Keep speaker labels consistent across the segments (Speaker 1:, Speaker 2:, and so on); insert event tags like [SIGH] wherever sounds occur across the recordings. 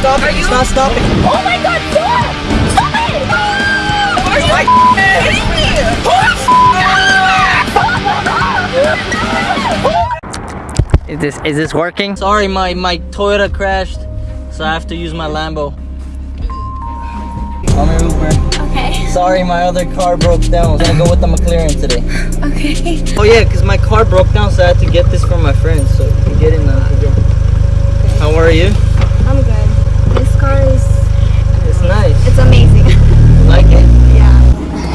Speaker 1: stopping.
Speaker 2: Are
Speaker 1: It's
Speaker 2: you-
Speaker 1: not stopping.
Speaker 2: Oh my god, stop! Stop it! Are you
Speaker 1: My
Speaker 2: kidding me?
Speaker 1: Is this is this working? Sorry, my my Toyota crashed, so I have to use my Lambo. I'm an Uber.
Speaker 2: Okay,
Speaker 1: Sorry, my other car broke down. I'm gonna go with the McLaren today.
Speaker 2: okay.
Speaker 1: Oh yeah, cause my car broke down, so I had to get this from my friend. So you can get in uh, now. How are you?
Speaker 2: I'm good. This car is,
Speaker 1: It's nice.
Speaker 2: it's amazing.
Speaker 1: You like it?
Speaker 2: yeah.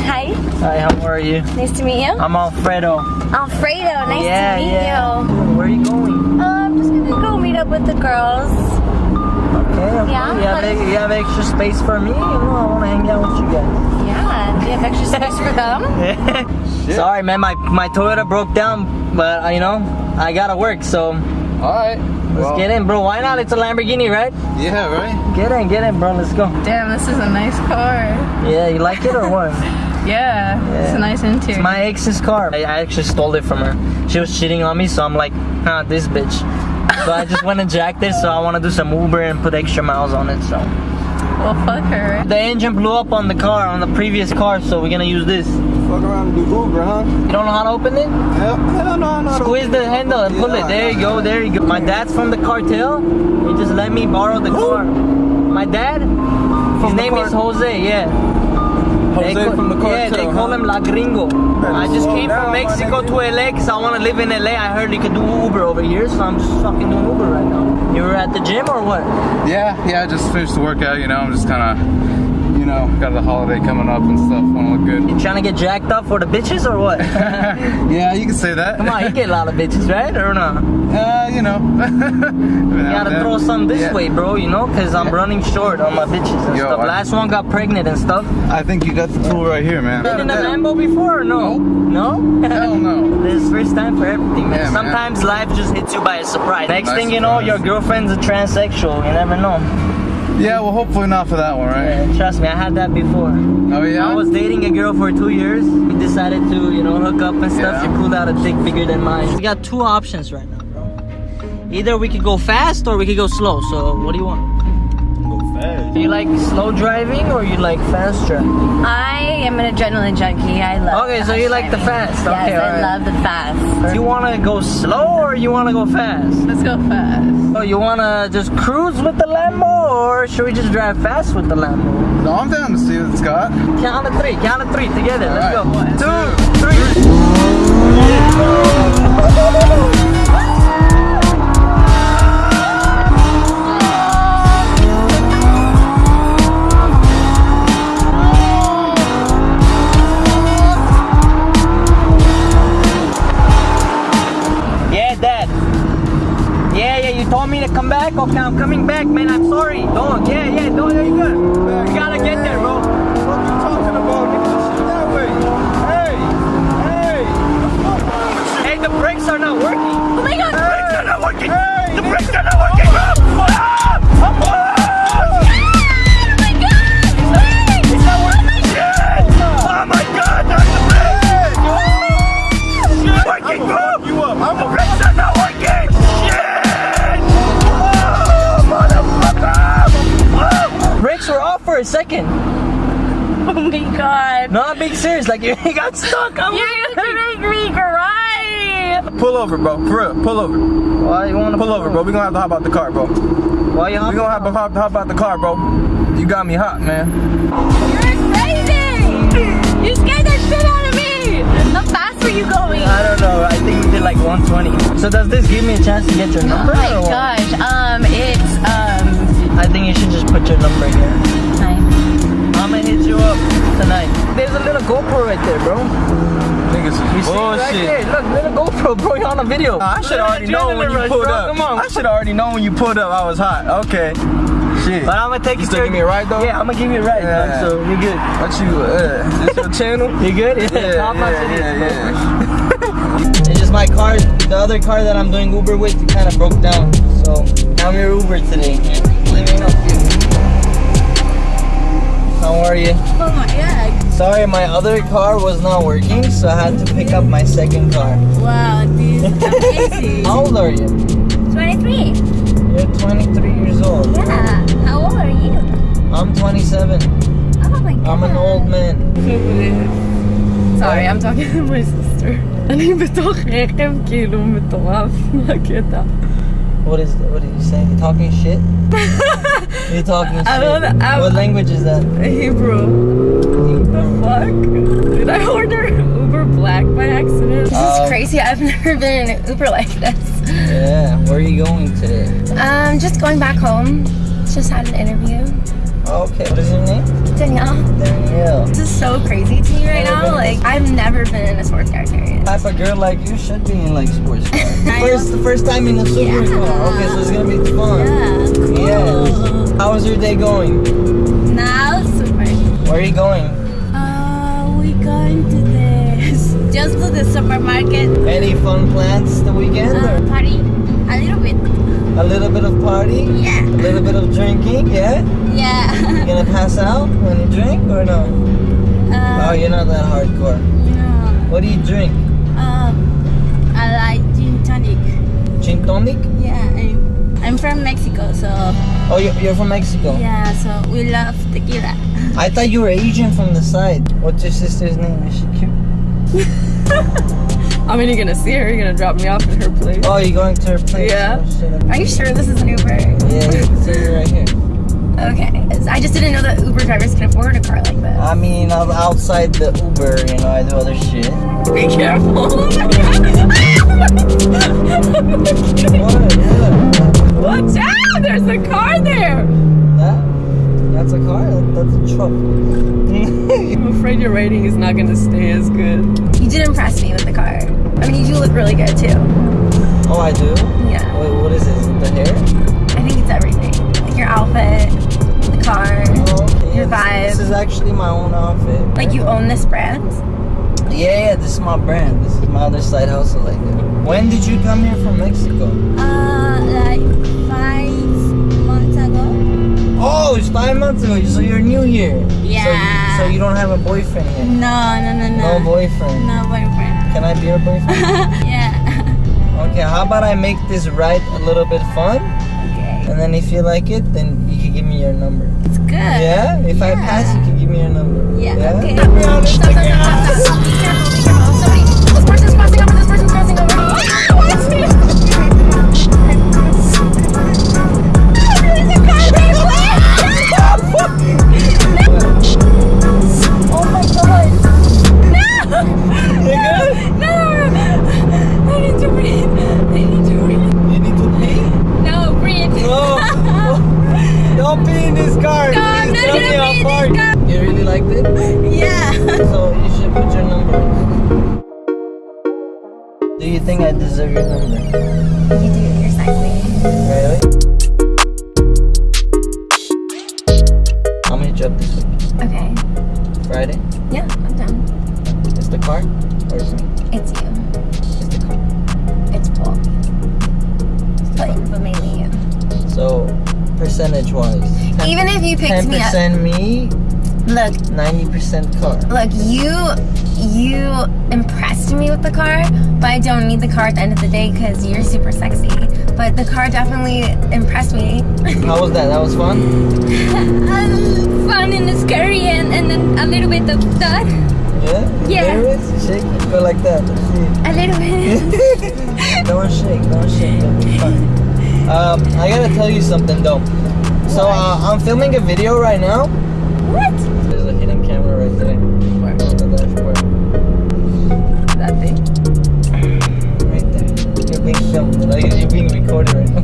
Speaker 2: Hi,
Speaker 1: Hi, how are you?
Speaker 2: nice to meet you.
Speaker 1: I'm Alfredo.
Speaker 2: Alfredo, nice
Speaker 1: yeah,
Speaker 2: to meet
Speaker 1: yeah.
Speaker 2: you.
Speaker 1: Where are you going?
Speaker 2: Uh, I'm just gonna go meet up with the girls.
Speaker 1: Okay, okay.
Speaker 2: Yeah,
Speaker 1: You have,
Speaker 2: but-
Speaker 1: you have extra space for me? You know, I want to hang out with you guys.
Speaker 2: Yeah, do you have extra space for them? [LAUGHS]
Speaker 1: Sorry, man. My my Toyota broke down, but you know I gotta work, so
Speaker 3: Alright.
Speaker 1: let's get in, bro. Why not? It's a Lamborghini, right?
Speaker 3: Yeah, right?
Speaker 1: Get in, get in, bro. Let's go.
Speaker 4: Damn, this is a nice car.
Speaker 1: Yeah, you like it or what? [LAUGHS]
Speaker 4: Yeah, it's a nice interior.
Speaker 1: It's my ex's car. I, I actually stole it from her. She was cheating on me, so I'm like, ah, this bitch. So I just [LAUGHS] went and jacked it. So I want to do some Uber and put extra miles on it. So
Speaker 4: well, fuck her.
Speaker 1: the engine blew up on the car, on the previous car. So we're gonna use this.
Speaker 3: Fuck around and do Uber, huh?
Speaker 1: You don't know how to open it?
Speaker 3: Hell, hell no, no.
Speaker 1: Squeeze the handle and pull it. There you go. There you go. My dad's from the cartel. He just let me borrow the car. My dad. His name is Jose. Yeah.
Speaker 3: Jose
Speaker 1: They call-
Speaker 3: from the cartel.
Speaker 1: Yeah, they call
Speaker 3: huh?
Speaker 1: him La Gringo. I just came
Speaker 3: down,
Speaker 1: from Mexico to LA because I want to live in LA. I heard you could do Uber over here, so I'm just fucking doing Uber right now. You were at the gym or what?
Speaker 3: Yeah, yeah, I just finished the workout, you know, I'm just kind of, you know, got the holiday coming up and stuff, want to look good.
Speaker 1: You trying to get jacked up for the bitches or what? [LAUGHS]
Speaker 3: yeah, you can say that.
Speaker 1: Come on, you get a lot of bitches, right? Or not?
Speaker 3: Uh, you know. [LAUGHS]
Speaker 1: You gotta throw some this
Speaker 3: Yeah.
Speaker 1: way, bro, you know? Because I'm
Speaker 3: Yeah.
Speaker 1: running short on my bitches and
Speaker 3: Yo,
Speaker 1: stuff.
Speaker 3: I-
Speaker 1: Last one got pregnant and stuff.
Speaker 3: I think you got the tool right here, man.
Speaker 1: Been in a Lambo before or no? No?
Speaker 3: Hell no. [LAUGHS]
Speaker 1: This is first time for everything, man.
Speaker 3: Yeah, man.
Speaker 1: Sometimes life just hits you by a surprise. Next
Speaker 3: Nice
Speaker 1: thing you know, your girlfriend's a transsexual. You never know.
Speaker 3: Yeah, well, hopefully not for that one, right?
Speaker 1: Yeah, trust me, I had that before.
Speaker 3: Oh, yeah?
Speaker 1: I was dating a girl for two years. We decided to, you know, hook up and stuff.
Speaker 3: Yeah.
Speaker 1: She pulled out a dick bigger than mine. We got two options right now, bro. Either we could go fast or we could go slow. So, what do you want?
Speaker 3: Go fast.
Speaker 1: Do you like slow driving or you like fast driving?
Speaker 2: I am an adrenaline junkie. I love
Speaker 1: Okay, so you like the fast.
Speaker 2: Yes,
Speaker 1: Okay,
Speaker 2: I
Speaker 1: alright.
Speaker 2: love the fast.
Speaker 1: Do you want to go slow or you want to go fast?
Speaker 4: Let's go fast.
Speaker 1: Oh, you want to just cruise with the Lambo or should we just drive fast with the Lambo?
Speaker 3: No, I'm down to see what it's got.
Speaker 1: Count of three, count of three together. Let's
Speaker 3: Alright.
Speaker 1: go.
Speaker 3: One,
Speaker 1: Two, three. [LAUGHS] come back. Okay, I'm coming back, man. I'm sorry. Don't. Yeah, yeah, no, there you go. You gotta get there, bro.
Speaker 3: What you talking about? Get the shit that way. Hey, hey.
Speaker 1: Hey, the brakes are not working.
Speaker 2: Oh my god!
Speaker 1: Brakes are not working.
Speaker 3: Hey.
Speaker 1: The brakes are not working, bro. Ah! Second. [LAUGHS]
Speaker 2: Oh my god!
Speaker 1: No, I'm being serious. Like [LAUGHS] you got stuck. I'm
Speaker 2: You're gonna make me cry! [LAUGHS]
Speaker 3: Pull over, bro. For real, pull over.
Speaker 1: Why you want to
Speaker 3: Pull over, bro. We gonna have to hop out the car, bro. We
Speaker 1: Why you We
Speaker 3: gonna have to hop, hop out the car, bro. You got me hot, man.
Speaker 2: You're crazy! You scared the shit out of me! How fast were you going?
Speaker 1: I don't know. I think we did like 120. So does this give me a chance to get your number?
Speaker 2: Oh my
Speaker 1: or
Speaker 2: gosh, um, it's, um,
Speaker 1: I think you should just put your number here.
Speaker 2: Nine.
Speaker 1: I'm gonna hit you up tonight. There's a little GoPro right there, bro.
Speaker 3: Niggas
Speaker 1: You see it right there?
Speaker 3: bullshit.
Speaker 1: Look, little GoPro, bro. You're on a video.
Speaker 3: I should already know when you
Speaker 1: Rush,
Speaker 3: pulled
Speaker 1: bro.
Speaker 3: up.
Speaker 1: Come on.
Speaker 3: I should already know when you pulled up. I was hot. Okay. Shit.
Speaker 1: But I'm gonna take
Speaker 3: You
Speaker 1: you
Speaker 3: still give me a ride, though?
Speaker 1: Yeah, I'm gonna give you a ride,
Speaker 3: Yeah.
Speaker 1: man. So you're good.
Speaker 3: What you? Uh, this your channel? [LAUGHS]
Speaker 1: You good?
Speaker 3: Yeah,
Speaker 1: it is,
Speaker 3: yeah, yeah, [LAUGHS]
Speaker 1: It's just my car, the other car that I'm doing Uber with, kind of broke down. So I'm your Uber today. How are you?
Speaker 2: Oh my god.
Speaker 1: Sorry, my other car was not working, so I had to pick up my second car.
Speaker 2: Wow, dude, amazing.
Speaker 1: How old are you?
Speaker 2: 23.
Speaker 1: You're 23 years old.
Speaker 2: Yeah. How old are you?
Speaker 1: I'm 27.
Speaker 2: Oh my god.
Speaker 1: I'm an old man.
Speaker 4: Sorry, I'm talking to my sister. אני בתוך רכב כאילו מטורף מהקטע.
Speaker 1: What is what are you saying? You talking shit? You talking shit?
Speaker 4: I don't- I-
Speaker 1: what language is that?
Speaker 4: Hebrew. What the fuck? Did I order Uber Black by accident?
Speaker 2: This
Speaker 1: Uh,
Speaker 2: is crazy. I've never been in an Uber like this.
Speaker 1: Yeah. Where are you going today?
Speaker 2: Um, just going back home. Just had an interview.
Speaker 1: Okay. What is your name?
Speaker 2: Danielle,
Speaker 1: Danielle.
Speaker 2: this is so crazy to me right now. Like, I've never been in a sports car period.
Speaker 1: Type of girl like you should be in like sports car. [LAUGHS] First, the first time in a super
Speaker 2: Yeah.
Speaker 1: car. Okay, so it's gonna be fun.
Speaker 2: Yeah.
Speaker 1: Yeah. How was your day going?
Speaker 2: Now, super.
Speaker 1: Where are you going?
Speaker 2: Uh, we going to this. Just to the supermarket.
Speaker 1: Any fun plans the weekend?
Speaker 2: Uh,
Speaker 1: Or
Speaker 2: party. A little bit.
Speaker 1: a little bit of party?
Speaker 2: Yeah.
Speaker 1: A little bit of drinking? Yeah. You
Speaker 2: Yeah.
Speaker 1: gonna [LAUGHS] pass out when you drink or no?
Speaker 2: uh,
Speaker 1: Oh, you're not that hardcore.
Speaker 2: yeah.
Speaker 1: What do you drink?
Speaker 2: Um, I like gin tonic.
Speaker 1: Gin tonic?
Speaker 2: Yeah, I'm, I'm from Mexico, so
Speaker 1: Oh, you're, you're from Mexico.
Speaker 2: yeah, so we love tequila. [LAUGHS]
Speaker 1: I thought you were Asian from the side. What's your sister's name? Is she cute? [LAUGHS]
Speaker 4: I mean, you're gonna see her. You're gonna drop me off at her place.
Speaker 1: Oh, you're going to her place?
Speaker 4: Yeah.
Speaker 1: Oh,
Speaker 2: Are you sure this is an Uber?
Speaker 1: Yeah, you can see her right here.
Speaker 2: Okay, I just didn't know that Uber drivers can afford a car like this.
Speaker 1: I mean, I'm outside the Uber, you know, I do other shit.
Speaker 4: Be careful.
Speaker 1: What? [LAUGHS] What?
Speaker 4: Watch out! There's a car there.
Speaker 1: That? That's a car? That- That's a truck. [LAUGHS]
Speaker 4: I'm afraid your rating is not gonna stay as good.
Speaker 2: You did impress me with the car. I mean, you do look really good too.
Speaker 1: oh, I do?
Speaker 2: Yeah,
Speaker 1: Wait, what is it? Is it the hair?
Speaker 2: I think it's everything. Like your outfit, the car,
Speaker 1: okay.
Speaker 2: your
Speaker 1: This-
Speaker 2: vibe.
Speaker 1: This is actually my own outfit.
Speaker 2: Like you own this brand.
Speaker 1: Yeah, yeah, this is my brand. This is my other side hustle like that. When did you come here from Mexico?
Speaker 2: Uh, like five months ago.
Speaker 1: Oh, it's five months ago, so you're new here.
Speaker 2: Yeah.
Speaker 1: So you, so you don't have a boyfriend yet?
Speaker 2: No, no, no, no.
Speaker 1: No boyfriend.
Speaker 2: No boyfriend.
Speaker 1: Can I be your boyfriend? [LAUGHS]
Speaker 2: yeah.
Speaker 1: okay, how about I make this ride a little bit fun? And then if you like it, then you can give me your number.
Speaker 2: It's good.
Speaker 1: Yeah? If I pass, you can give me your number.
Speaker 2: Yeah. Okay.
Speaker 1: You think I deserve your number?
Speaker 2: You do. You're sexy.
Speaker 1: Really? How many job this week?
Speaker 2: Okay.
Speaker 1: Friday?
Speaker 2: Yeah, I'm done.
Speaker 1: Is the car? Or is me?
Speaker 2: It's you.
Speaker 1: Is the car?
Speaker 2: It's both. But, but mainly you.
Speaker 1: So, percentage wise,
Speaker 2: Even if you picked me up,
Speaker 1: 10% me,
Speaker 2: look,
Speaker 1: 90% car.
Speaker 2: look, you you impressed me with the car, but I don't need the car at the end of the day because you're super sexy. But the car definitely impressed me. [LAUGHS]
Speaker 1: How was that? That was fun?
Speaker 2: um, fun and scary and, and then a little bit of that.
Speaker 1: Yeah?
Speaker 2: Yeah.
Speaker 1: Nervous? Shake? Go like that.
Speaker 2: A little bit. [LAUGHS]
Speaker 1: don't shake, don't shake. Be. Um, I gotta tell you something though. So uh, I'm filming a video right now.
Speaker 2: what?
Speaker 1: There. You're being filmed. Like, you're being recorded right now.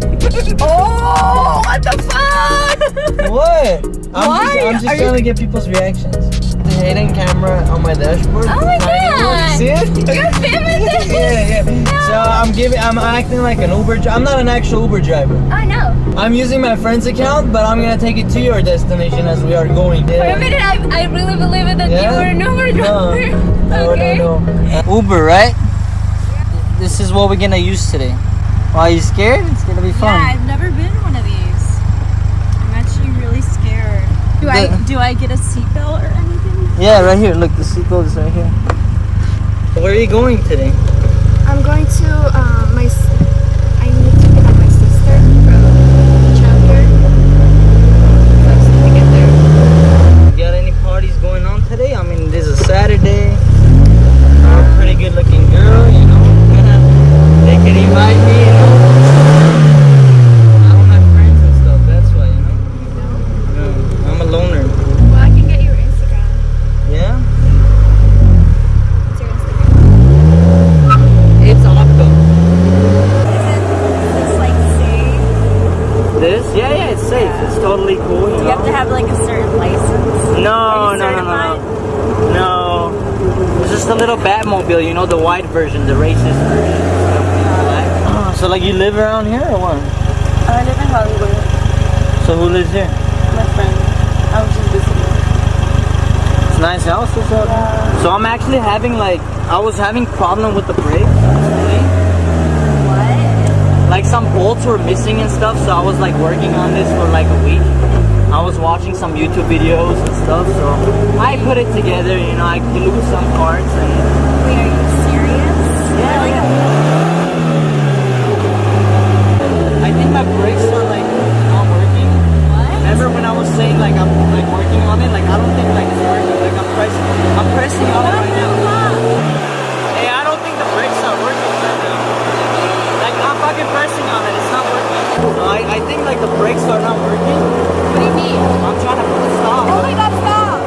Speaker 2: Oh, what the fuck?
Speaker 1: what? I'm
Speaker 2: Why?
Speaker 1: just, I'm just
Speaker 2: Are
Speaker 1: trying
Speaker 2: you-
Speaker 1: to get people's reactions. The hidden camera on my dashboard.
Speaker 2: Oh my. God.
Speaker 1: See it?
Speaker 2: You're [LAUGHS] this?
Speaker 1: yeah, yeah. So I'm giving, I'm acting like an Uber. I'm not an actual Uber driver.
Speaker 2: Oh, I know.
Speaker 1: I'm using my friend's account, but I'm gonna take it to your destination as we are going.
Speaker 2: For a minute, I, I really believe that
Speaker 1: Yeah?
Speaker 2: you were an Uber driver.
Speaker 1: no, [LAUGHS]
Speaker 2: okay.
Speaker 1: no, no. Uber, right? This is what we're gonna use today. Why are you scared? It's gonna be fun.
Speaker 5: Yeah, I've never been one of these. I'm actually really scared. Do I do I get a seatbelt or anything?
Speaker 1: Yeah, right here. Look, the seatbelt is right here. Where are you going today?
Speaker 6: I'm going to uh, my. s- I need to pick up my sister from
Speaker 1: a little Batmobile, you know, the white version, the racist version. Oh, so like you live around here or what?
Speaker 5: I live in Hollywood.
Speaker 1: So who lives here?
Speaker 5: My friend. I was just visiting.
Speaker 1: It's a nice house or having like I was having problem with the brakes. actually.
Speaker 2: What?
Speaker 1: Like some bolts were missing and stuff, so I was like working on this for like a week. I was watching some YouTube videos and stuff, so I put it together. You know, I glued some parts and
Speaker 2: Wait, are you serious?
Speaker 1: yeah,
Speaker 2: Like,
Speaker 1: I think my brakes are like not working.
Speaker 2: What?
Speaker 1: Remember when I was saying like I'm like working on it? Like I don't think like it's working. Like I'm pressing, I'm pressing on it right now. Hey, I don't think the brakes are working right now. Like I'm fucking pressing on it, it's not working. I, I think like the brakes are not working.
Speaker 2: What do you mean?
Speaker 1: I'm trying to stop.
Speaker 2: Oh my god, stop!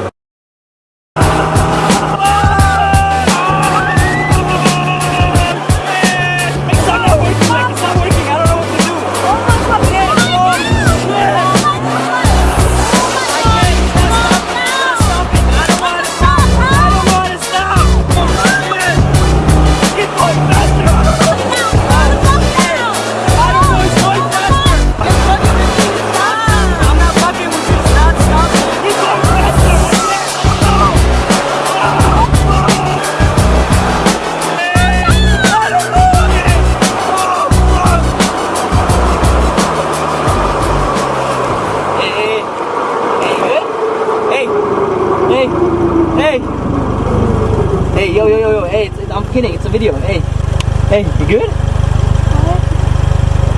Speaker 1: Hey, you good?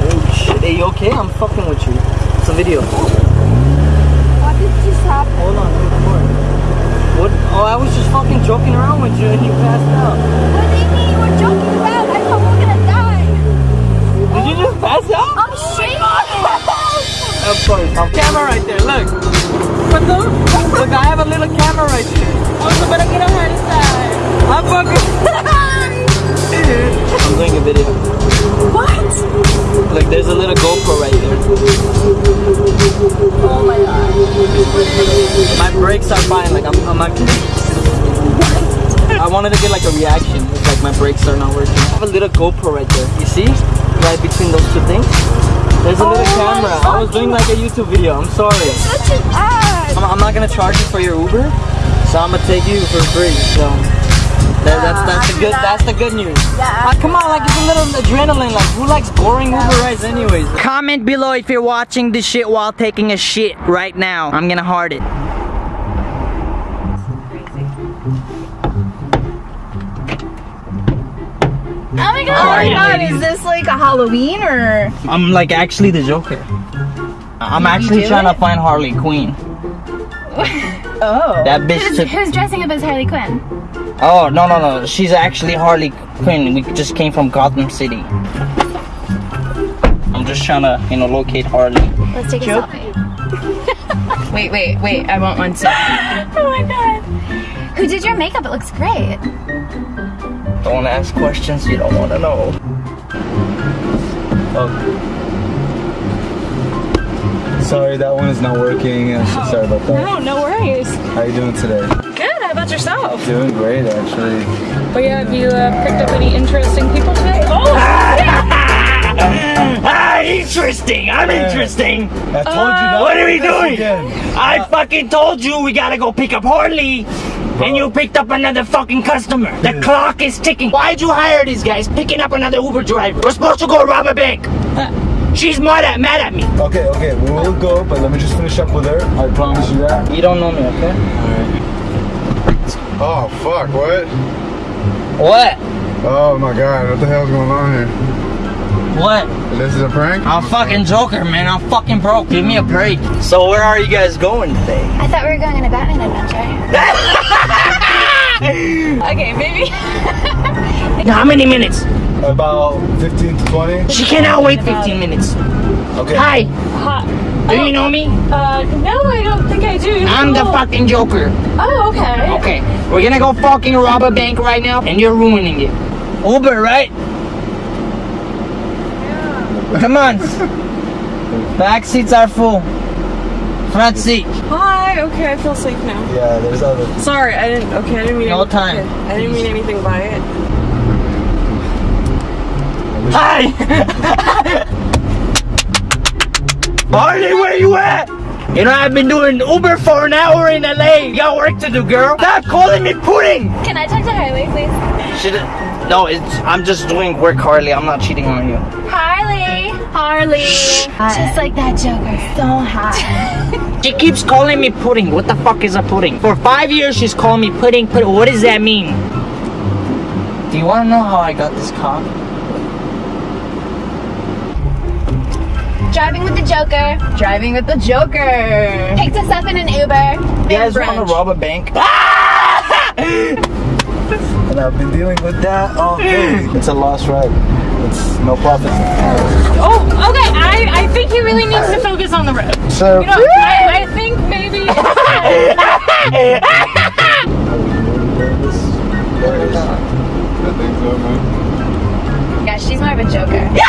Speaker 1: Oh shit, hey, you okay? I'm fucking with you. It's a video.
Speaker 2: What did just happen?
Speaker 1: Hold on, let me record. What? Oh, I was just fucking joking around with you and you passed out. Wanted to get like a reaction. It's like my brakes are not working. I have a little GoPro right there. You see? Right between those two things. There's a little
Speaker 5: Oh my
Speaker 1: camera. I was doing like a YouTube video. I'm sorry.
Speaker 5: Such an ass.
Speaker 1: I'm, I'm not gonna charge you for your Uber, so I'm gonna take you for free. So that, that's that's the good that's the good news.
Speaker 5: Yeah.
Speaker 1: Ah, come on, like it's a little adrenaline. Like who likes boring Uber rides anyways? Comment below if you're watching this shit while taking a shit right now. I'm gonna heart it.
Speaker 2: God.
Speaker 5: Oh my god, is this like a Halloween or?
Speaker 1: I'm like actually the Joker. I'm actually trying
Speaker 5: it?
Speaker 1: to find Harley Quinn. [LAUGHS]
Speaker 5: Oh.
Speaker 1: That bitch
Speaker 2: Who's,
Speaker 1: took.
Speaker 2: who's dressing up as Harley Quinn?
Speaker 1: Oh no no no! She's actually Harley Quinn. We just came from Gotham City. I'm just trying to you know locate Harley.
Speaker 2: Let's take a
Speaker 1: Joke.
Speaker 2: selfie. [LAUGHS]
Speaker 5: Wait, wait, wait. I want one too. [LAUGHS]
Speaker 2: Oh my god. Who did your makeup? It looks great.
Speaker 1: Don't ask questions you don't want to know.
Speaker 3: Oh. Sorry, that one is not working. I'm so sorry about that.
Speaker 5: No, no worries.
Speaker 3: How are you doing today?
Speaker 5: Good. How about yourself?
Speaker 3: Doing great, actually.
Speaker 5: But yeah, have you uh, picked up any interesting people today? Oh, [LAUGHS]
Speaker 6: Ah, interesting. I'm interesting.
Speaker 3: I told you not.
Speaker 6: What are we doing?
Speaker 3: Again.
Speaker 6: I fucking told you we gotta go pick up Harley. And you picked up another fucking customer. The clock is ticking. Why'd you hire these guys picking up another Uber driver? We're supposed to go rob a bank. [LAUGHS] She's mad at mad at me.
Speaker 3: Okay, okay, we will go, but let me just finish up with her. I promise you that.
Speaker 1: You don't know me, okay?
Speaker 3: Oh, fuck, what?
Speaker 1: What?
Speaker 3: Oh my god, what the hell's going on here?
Speaker 1: What?
Speaker 3: This is a prank?
Speaker 1: I'm fucking Joker, man. I'm fucking broke. Give me a break. So where are you guys going today?
Speaker 2: I thought we were going on a Batman adventure. [LAUGHS]
Speaker 5: okay, maybe.
Speaker 6: How many minutes?
Speaker 3: About 15 to 20?
Speaker 6: She cannot wait 15 minutes.
Speaker 3: Okay.
Speaker 6: Hi,
Speaker 5: Hi.
Speaker 6: do you know me?
Speaker 5: Uh, no, I don't think I do.
Speaker 6: I'm the
Speaker 5: Oh.
Speaker 6: fucking Joker.
Speaker 5: Oh, okay.
Speaker 6: Okay, we're gonna go fucking rob a bank right now, and you're ruining it.
Speaker 1: Uber, right? Come on. Back seats are full. Front seat.
Speaker 4: Hi. Okay, I feel safe now.
Speaker 7: Yeah, there's other.
Speaker 4: Sorry, I didn't. Okay, I didn't mean.
Speaker 1: No
Speaker 4: anything-
Speaker 1: time.
Speaker 4: okay, I didn't mean anything by it.
Speaker 1: Hi! Harley, where you at? You know, I've been doing Uber for an hour in LA. You got work to do, girl. Stop calling me pudding!
Speaker 8: Can I talk to Harley, please?
Speaker 1: Should No, it's I'm just doing work, Harley. I'm not cheating on you.
Speaker 8: Harley! Harley! Just like that Joker. So hot. [LAUGHS]
Speaker 1: She keeps calling me pudding. What the fuck is a pudding? For five years, she's calling me pudding, pudding. What does that mean? Do you want to know how I got this car?
Speaker 8: Driving with the Joker.
Speaker 4: Driving with the Joker.
Speaker 8: Picked us up in an Uber.
Speaker 1: You guys want to rob a bank? [LAUGHS]
Speaker 7: And I've been dealing with that all day. it's a lost ride. It's no profit.
Speaker 9: Oh, okay. I, I think he really needs to focus on the road.
Speaker 7: So,
Speaker 9: You know, I, I think maybe.
Speaker 10: I think so, man.
Speaker 8: Yeah, she's more of a Joker. [LAUGHS]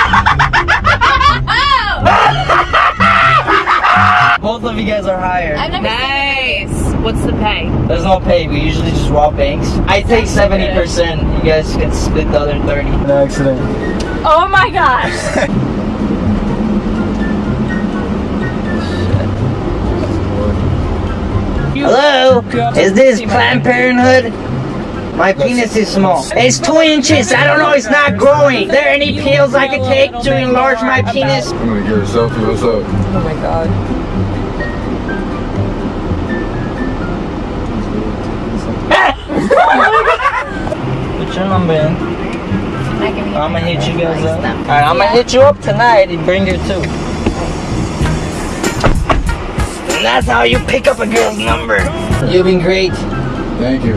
Speaker 8: Oh!
Speaker 1: Both of you guys are hired.
Speaker 8: I've never
Speaker 9: nice. What's the pay?
Speaker 1: There's no pay. We usually just rob banks. I take 70%. You guys can split the other 30.
Speaker 7: an accident.
Speaker 9: Oh my gosh. [LAUGHS]
Speaker 1: Hello? Is this Planned Parenthood? My penis is small. It's two inches. I don't know. It's not growing. there any pills I could take to enlarge my penis?
Speaker 10: I'm gonna get a selfie. What's up?
Speaker 4: Oh my god.
Speaker 1: Put your number in.
Speaker 8: I give you
Speaker 1: I'm gonna hit you guys up. Alright, I'm gonna hit you up tonight and bring her too. And that's how you pick up a girl's number. You've been great.
Speaker 10: Thank you.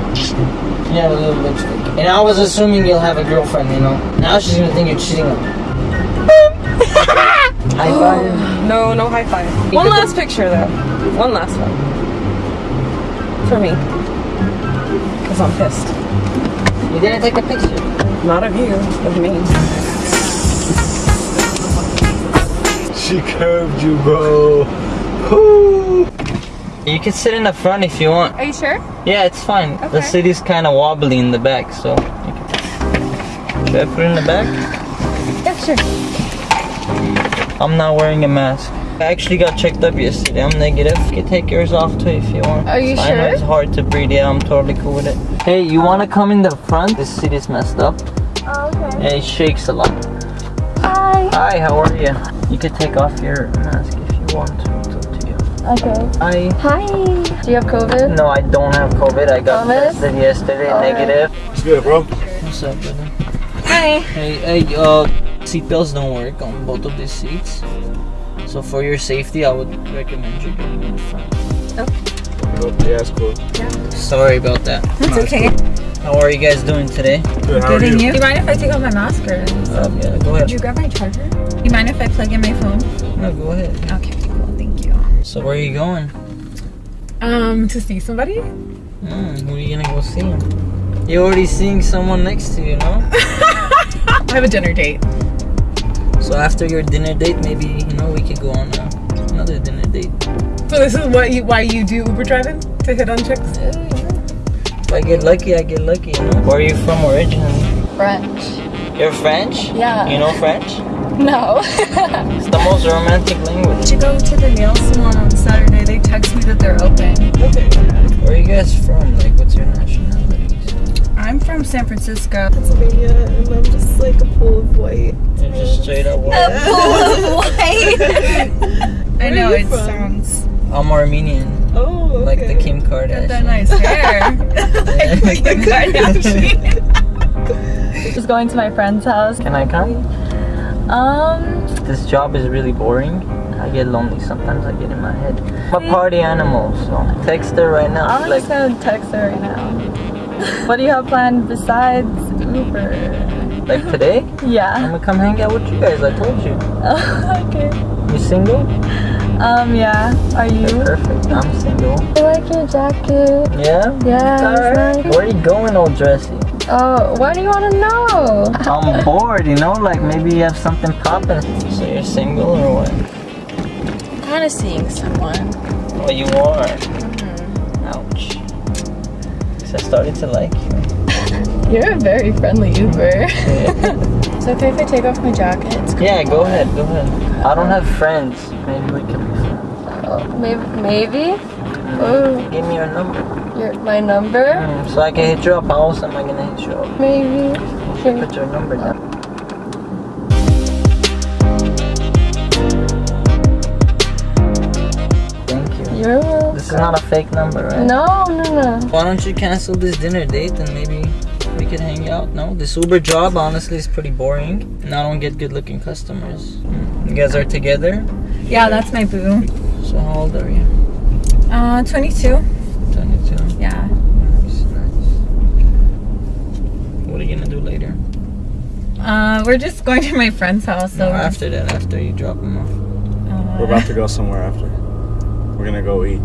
Speaker 1: Yeah, a little lipstick. And I was assuming you'll have a girlfriend, you know. Now she's gonna think you're cheating on her. [LAUGHS] High five.
Speaker 4: Oh, no, no high five. One last picture though. One last one. For me. Cause I'm pissed.
Speaker 1: You didn't take a picture.
Speaker 4: Not of you, of me.
Speaker 7: She curved you, bro.
Speaker 1: You can sit in the front if you want.
Speaker 9: Are you sure?
Speaker 1: Yeah, it's fine. The
Speaker 9: Okay.
Speaker 1: seat is kind of wobbly in the back, so. Should I put it in the back?
Speaker 9: Yeah, sure.
Speaker 1: I'm not wearing a mask. I actually got checked up yesterday. I'm negative. You can take yours off too if you want.
Speaker 9: Are you
Speaker 1: I know it's hard to breathe. Yeah, I'm totally cool with it. Hey, you want to come in the front? This is messed up.
Speaker 8: Oh, okay.
Speaker 1: Yeah, it shakes a lot.
Speaker 8: Hi.
Speaker 1: Hi, how are you? You can take off your mask if you want to.
Speaker 8: Okay.
Speaker 1: Hi.
Speaker 8: Hi.
Speaker 9: Do you have COVID?
Speaker 1: No, I don't have COVID. I got
Speaker 9: Promise?
Speaker 1: tested yesterday,
Speaker 9: Alright.
Speaker 1: negative.
Speaker 7: It's good, bro.
Speaker 1: What's up, brother?
Speaker 9: Hi.
Speaker 1: Hey, hey, uh, seatbelts don't work on both of these seats. So for your safety, I would recommend you going in the front.
Speaker 7: Yeah, it's cool. Yeah.
Speaker 1: Sorry about that.
Speaker 9: That's okay.
Speaker 1: How are you guys doing today?
Speaker 7: Good, how are you?
Speaker 9: Do you mind if I take off my mask or?
Speaker 1: Um, yeah, go ahead.
Speaker 9: Could you grab my charger? Do You mind if I plug in my phone?
Speaker 1: No, go ahead.
Speaker 9: Okay, cool. Thank you.
Speaker 1: So where are you going?
Speaker 9: Um, to see somebody?
Speaker 1: Hmm, who are you gonna go see? You're already seeing someone next to you, no? [LAUGHS]
Speaker 9: I have a dinner date.
Speaker 1: So after your dinner date, maybe you know we could go on uh, another dinner date.
Speaker 9: So this is what you why you do Uber driving to hit on chicks?
Speaker 1: If I get lucky, I get lucky. You know. Where are you from originally?
Speaker 8: French.
Speaker 1: You're French?
Speaker 8: Yeah.
Speaker 1: You know French?
Speaker 8: No.
Speaker 1: It's the most romantic language.
Speaker 9: To go to the nail salon on Saturday, they text me that they're open. Okay.
Speaker 1: Where are you guys from? Like, what's your nationalities?
Speaker 9: I'm from San Francisco.
Speaker 4: Pennsylvania, and I'm just like a pool of white.
Speaker 1: You're just straight up white. [LAUGHS] [LAUGHS]
Speaker 9: I know it
Speaker 4: from?
Speaker 9: sounds
Speaker 1: I'm Armenian,
Speaker 4: Oh, okay.
Speaker 1: like the Kim Kardashian.
Speaker 9: that nice hair. [LAUGHS] like the Kardashian.
Speaker 4: Just going to my friend's house.
Speaker 1: Can I come?
Speaker 4: Um,
Speaker 1: This job is really boring. I get lonely sometimes. I get in my head. I'm a party animal, so text her right now.
Speaker 4: I'm
Speaker 1: like,
Speaker 4: just gonna text her right now. What do you have planned besides Uber?
Speaker 1: like today, [LAUGHS]
Speaker 4: Yeah.
Speaker 1: I'm gonna come hang out with you guys. I told you. [LAUGHS]
Speaker 4: okay.
Speaker 1: You single?
Speaker 4: Um, yeah. Are you?
Speaker 1: Perfect. I'm single. [LAUGHS]
Speaker 4: I like your jacket.
Speaker 1: Yeah.
Speaker 4: Yeah, it's
Speaker 1: Alright.
Speaker 4: nice.
Speaker 1: Where are you going, all dressy?
Speaker 4: Oh, what do you want to know?
Speaker 1: I'm bored, you know. Like maybe you have something popping. So you're single or what?
Speaker 4: Kind of seeing someone.
Speaker 1: Oh, you are. Ouch. Guess I started to like you. [LAUGHS]
Speaker 4: You're a very friendly Uber. It's [LAUGHS] okay if I take off my jacket.
Speaker 1: Yeah, go ahead, go ahead. I don't have friends. Maybe we can be friends.
Speaker 4: Maybe. Maybe. Oh,
Speaker 1: Give me your number.
Speaker 4: your my number.
Speaker 1: Mm, So I can hit you up. How else am I gonna hit you up?
Speaker 4: Maybe.
Speaker 1: Put your number down. Not a fake number, right?
Speaker 4: No, no, no.
Speaker 1: Why don't you cancel this dinner date and maybe we could hang out? No, this Uber job honestly is pretty boring, and I don't get good-looking customers. Mm. You guys are together,
Speaker 5: Yeah, that's my boo.
Speaker 1: so how old are you?
Speaker 5: Uh, 22.
Speaker 1: Twenty-two.
Speaker 5: Yeah.
Speaker 1: Nice, nice. What are you gonna do later?
Speaker 5: Uh, we're just going to my friend's house. So
Speaker 1: No, after that, after you drop them off.
Speaker 11: We're about to go somewhere after. We're gonna go eat.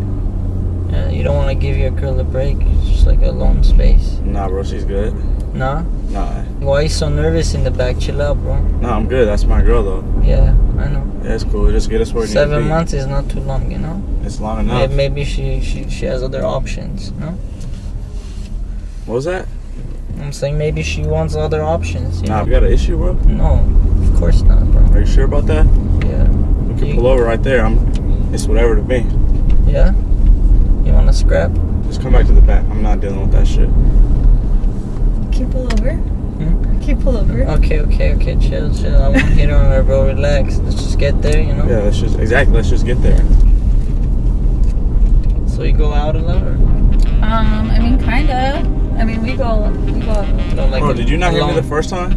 Speaker 1: Yeah, you don't want to give your girl a break. It's just like a alone space.
Speaker 11: Nah, bro, she's good.
Speaker 1: Nah.
Speaker 11: Nah,
Speaker 1: Why are you so nervous in the back? Chill out, bro.
Speaker 11: nah, I'm good. That's my girl though.
Speaker 1: Yeah, I know.
Speaker 11: Yeah, it's cool. Just get us where we need to
Speaker 1: Seven months is not too long, you know.
Speaker 11: It's long
Speaker 1: Maybe,
Speaker 11: enough.
Speaker 1: maybe she, she she has other options. No,
Speaker 11: What was that?
Speaker 1: I'm saying maybe she wants other options. You
Speaker 11: Nah,
Speaker 1: know?
Speaker 11: we got an issue, bro.
Speaker 1: No, of course not, bro.
Speaker 11: Are you sure about that?
Speaker 1: Yeah,
Speaker 11: We can
Speaker 1: You-
Speaker 11: pull over right there. I'm. It's whatever to me.
Speaker 1: yeah. You scrap?
Speaker 11: Just come back to the back. I'm not dealing with that shit.
Speaker 5: Can you pull over?
Speaker 1: Hmm?
Speaker 5: Can you pull over?
Speaker 1: Okay, okay, okay. Chill, chill. I won't hit on her, bro. Relax. Let's just get there, you know.
Speaker 11: Yeah, let's just exactly. Let's just get there.
Speaker 1: So you go out a lot, or
Speaker 5: Um, I mean, kinda. I mean, we go, we go.
Speaker 1: no? Like
Speaker 11: Bro, did you not hear me the first time?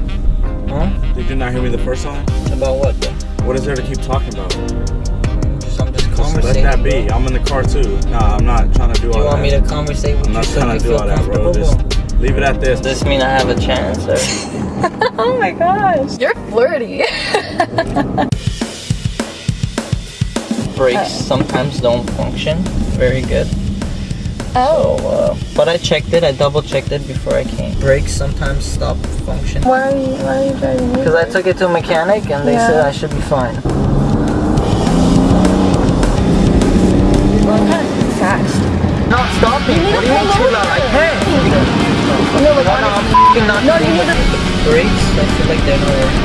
Speaker 1: Huh?
Speaker 11: Did you not hear me the first time?
Speaker 1: About what? Though?
Speaker 11: What is there to keep talking about? Let that be.
Speaker 1: bro.
Speaker 11: I'm in the car too. Nah, I'm not trying to do
Speaker 1: Do
Speaker 11: all that.
Speaker 1: you want me to conversate with
Speaker 11: I'm
Speaker 1: you
Speaker 11: not
Speaker 1: so
Speaker 11: trying
Speaker 1: you
Speaker 11: to do
Speaker 1: feel
Speaker 11: all that, bro. Just leave it at this.
Speaker 1: Does this mean I have a chance, or? [LAUGHS]
Speaker 4: Oh my gosh. You're flirty. [LAUGHS]
Speaker 1: brakes sometimes don't function very good.
Speaker 4: Oh.
Speaker 1: So, uh, but I checked it. I double checked it before I came. Brakes sometimes stop functioning.
Speaker 4: Why are you, why are you driving me?
Speaker 1: Because I took it to a mechanic and they
Speaker 4: Yeah.
Speaker 1: said I should be fine. What do you mean too loud? I can't.
Speaker 4: No, like,
Speaker 1: No, no, I'm f***ing not
Speaker 4: No, you
Speaker 1: doing
Speaker 4: need
Speaker 1: it. Brakes. I feel like they're not working.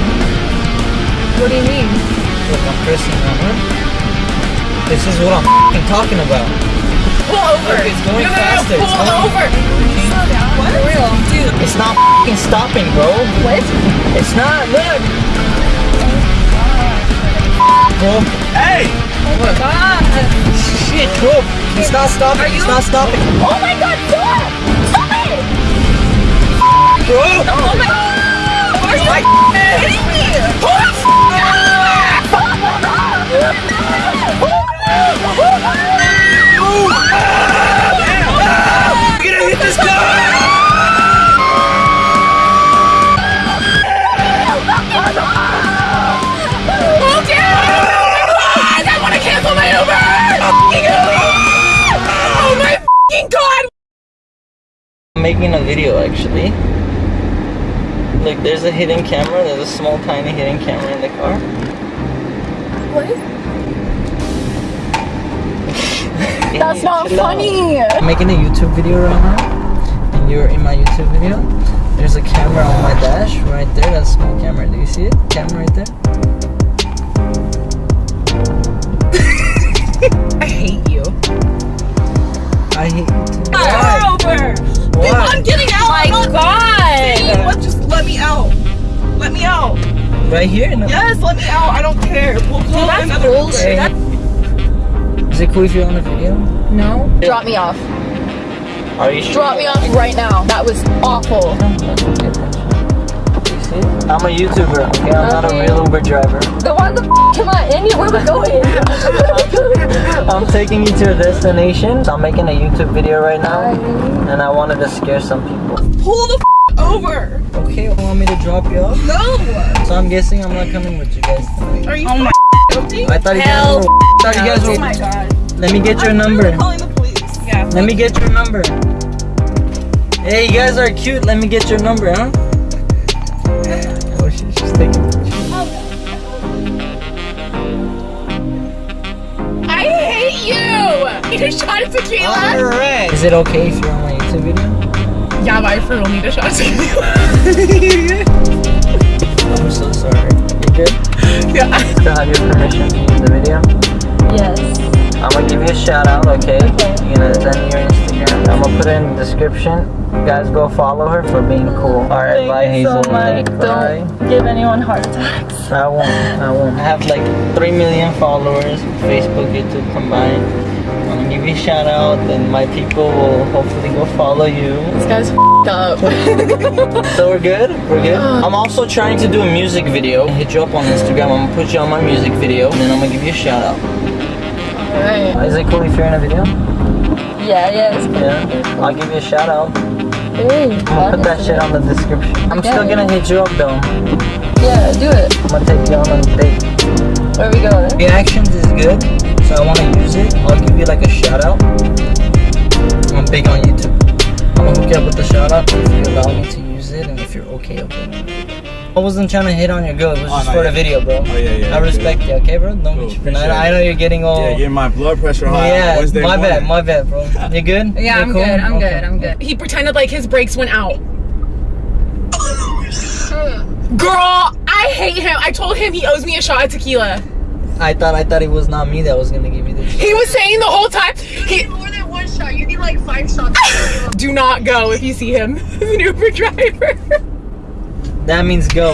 Speaker 4: what do you mean?
Speaker 1: Look, I'm pressing on it. This is what I'm f***ing talking about.
Speaker 4: Pull over.
Speaker 1: Look, it's going
Speaker 4: no, no,
Speaker 1: faster.
Speaker 4: No,
Speaker 1: It's
Speaker 4: pull
Speaker 1: going-
Speaker 4: over. What? For real. Dude.
Speaker 1: It's not f***ing stopping, bro.
Speaker 4: What?
Speaker 1: It's not. Look. Bro.
Speaker 11: Hey!
Speaker 4: Oh my god.
Speaker 1: Shit, bro. He's not stopping. He's not stopping.
Speaker 4: Oh my god, stop! Stop it!
Speaker 1: Bro.
Speaker 4: Oh my god! Are you kidding me? Pull [LAUGHS] [LAUGHS]
Speaker 1: I'm making a video actually. Look, there's a hidden camera. There's a small, tiny hidden camera in the car.
Speaker 4: What? [LAUGHS] That's not
Speaker 1: Chill out.
Speaker 4: funny!
Speaker 1: I'm making a YouTube video right now, and you're in my YouTube video. There's a camera on my dash right there. That small camera. Do you see it? Camera right there. [LAUGHS]
Speaker 5: I hate you.
Speaker 1: I hate you too.
Speaker 5: Car over.
Speaker 1: Why?
Speaker 5: I'm getting out.
Speaker 4: My
Speaker 5: I'm
Speaker 4: god!
Speaker 5: saying What? Just let me out. Let me out.
Speaker 1: Right here? No.
Speaker 5: Yes, let me out. I don't care. We'll call
Speaker 4: that's
Speaker 5: another
Speaker 4: bullshit.
Speaker 5: Uber.
Speaker 1: Is it cool if you're on the video?
Speaker 4: No. Drop me off.
Speaker 1: Are you sure?
Speaker 4: Drop me off right now. That was awful.
Speaker 1: Oh, You see? I'm a YouTuber. Okay, I'm not a real Uber driver.
Speaker 4: Then why the f am I in here? Where am I going? [LAUGHS]
Speaker 1: I'm taking you to a destination. I'm making a YouTube video right now, and I wanted to scare some people.
Speaker 5: Pull the f- over.
Speaker 1: Okay, you want me to drop you off?
Speaker 5: No.
Speaker 1: So I'm guessing I'm not coming with you guys tonight.
Speaker 5: Are you oh my?
Speaker 1: I thought you guys were. I thought you guys
Speaker 5: Oh my god.
Speaker 1: Let me get your
Speaker 5: I'm
Speaker 1: number.
Speaker 5: literally calling the police. Yeah.
Speaker 1: Let me get your number. Hey, you guys are cute. Let me get your number, huh? She, she's taking pictures.
Speaker 4: I hate you!
Speaker 9: need a shot of tequila.
Speaker 1: Alright. Is it okay if you're on my YouTube video?
Speaker 9: Yeah, but I for real need a shot of tequila. [LAUGHS]
Speaker 1: I'm so sorry. You good?
Speaker 9: yeah.
Speaker 1: Still have your permission to use the video?
Speaker 4: Yes.
Speaker 1: I'm gonna give you a shout out, okay? You're gonna send me your Instagram. I'm gonna put it in the description. You guys go follow her for being cool. Alright, bye Hazel.
Speaker 4: so much.
Speaker 1: Bye.
Speaker 4: Don't give anyone heart attacks.
Speaker 1: I won't. I won't. I have like 3 million followers, Facebook, YouTube combined. I'm gonna give you a shout out, and my people will hopefully go follow you.
Speaker 9: This guy's f***ed up. [LAUGHS]
Speaker 1: So we're good? We're good? Oh. I'm also trying to do a music video. Hit you up on Instagram. I'm gonna put you on my music video, and then I'm gonna give you a shout out.
Speaker 9: Alright.
Speaker 1: Is it cool if you're in a video?
Speaker 4: Yeah, yeah. It's
Speaker 1: Yeah. I'll give you a shout out.
Speaker 4: Hey,
Speaker 1: I'm gonna put that shit on the description. I'm still gonna hit you up though.
Speaker 4: Yeah, do it.
Speaker 1: I'm gonna take you on a date.
Speaker 4: Where we going?
Speaker 1: Reactions is good, so I wanna use it. I'll give you like a shout out. I'm big on YouTube. I'm gonna hook you up with the shout out if you allow me to use it and if you're okay with it. I wasn't trying to hit on your girl, it was
Speaker 11: Oh,
Speaker 1: just
Speaker 11: no,
Speaker 1: for the video, bro.
Speaker 11: Oh, yeah, yeah,
Speaker 1: I
Speaker 11: okay.
Speaker 1: respect you, okay, bro? Don't
Speaker 11: Cool,
Speaker 1: be tripping.
Speaker 11: appreciate
Speaker 1: I, I know you're getting all.
Speaker 11: Yeah, getting my blood pressure high. on
Speaker 1: Yeah,
Speaker 11: Wednesday
Speaker 1: my bad, my bad, bro. You good? [LAUGHS]
Speaker 9: Yeah,
Speaker 1: You
Speaker 9: I'm
Speaker 1: cool?
Speaker 9: good. I'm
Speaker 1: Okay.
Speaker 9: good. I'm good. He pretended like his brakes went out. [SIGHS] Girl, I hate him. I told him he owes me a shot of tequila.
Speaker 1: I thought I thought it was not me that was gonna give you this.
Speaker 9: He was saying the whole time. He
Speaker 5: More than one shot. You need like five shots. [LAUGHS]
Speaker 9: do not go if you see him. [LAUGHS] He's an Uber driver.
Speaker 1: That means go.